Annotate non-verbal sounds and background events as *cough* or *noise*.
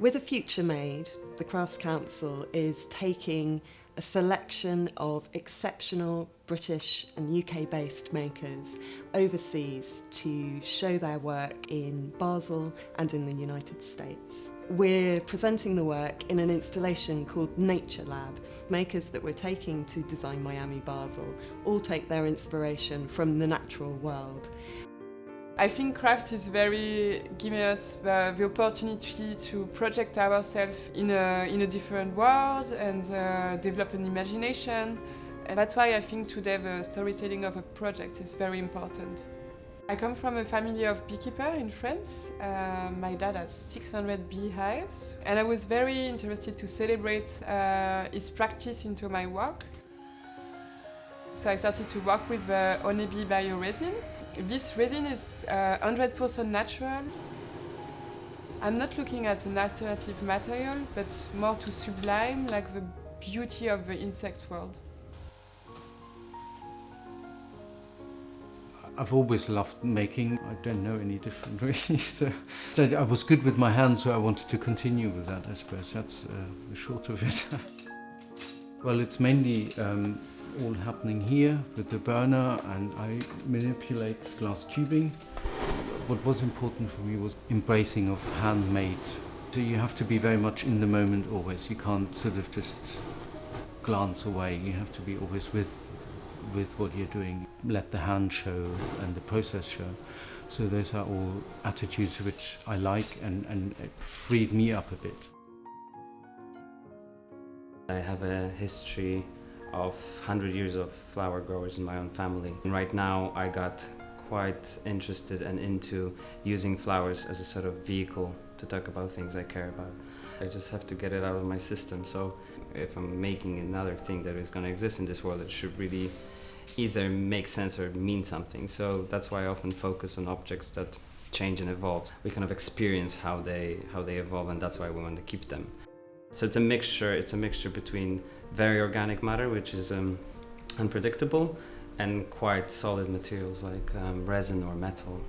With a Future Made, the Crafts Council is taking a selection of exceptional British and UK based makers overseas to show their work in Basel and in the United States. We're presenting the work in an installation called Nature Lab. Makers that we're taking to Design Miami Basel all take their inspiration from the natural world. I think craft is very giving us the, the opportunity to project ourselves in a, in a different world and uh, develop an imagination. And that's why I think today the storytelling of a project is very important. I come from a family of beekeeper in France. Uh, my dad has 600 beehives and I was very interested to celebrate uh, his practice into my work. So I started to work with uh, Honeybee bioresin this resin is 100% uh, natural. I'm not looking at an alternative material, but more to sublime like the beauty of the insect world. I've always loved making. I don't know any different *laughs* really. So, so, I was good with my hands, so I wanted to continue with that. I suppose that's uh, the short of it. *laughs* well, it's mainly um, all happening here with the burner and I manipulate glass tubing. What was important for me was embracing of handmade. So you have to be very much in the moment always. You can't sort of just glance away. You have to be always with with what you're doing. Let the hand show and the process show. So those are all attitudes which I like and, and it freed me up a bit. I have a history of 100 years of flower growers in my own family. And right now I got quite interested and into using flowers as a sort of vehicle to talk about things I care about. I just have to get it out of my system. So if I'm making another thing that is going to exist in this world, it should really either make sense or mean something. So that's why I often focus on objects that change and evolve. We kind of experience how they how they evolve and that's why we want to keep them. So it's a mixture, it's a mixture between very organic matter, which is um, unpredictable, and quite solid materials like um, resin or metal.